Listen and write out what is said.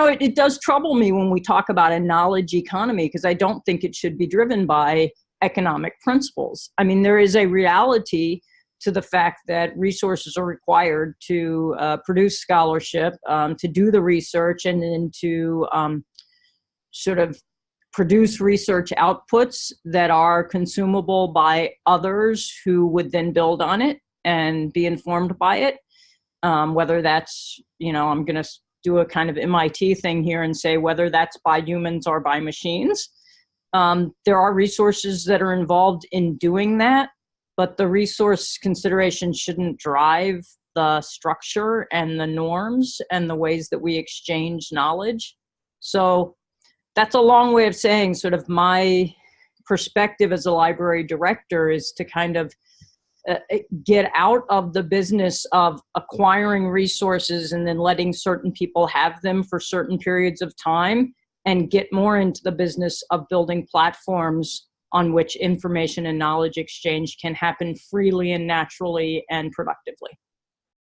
know, it, it does trouble me when we talk about a knowledge economy because I don't think it should be driven by economic principles. I mean, there is a reality to the fact that resources are required to uh, produce scholarship, um, to do the research, and then to um, sort of produce research outputs that are consumable by others who would then build on it and be informed by it. Um, whether that's, you know, I'm going to do a kind of MIT thing here and say whether that's by humans or by machines. Um, there are resources that are involved in doing that, but the resource consideration shouldn't drive the structure and the norms and the ways that we exchange knowledge. So that's a long way of saying sort of my perspective as a library director is to kind of uh, get out of the business of acquiring resources and then letting certain people have them for certain periods of time and get more into the business of building platforms on which information and knowledge exchange can happen freely and naturally and productively.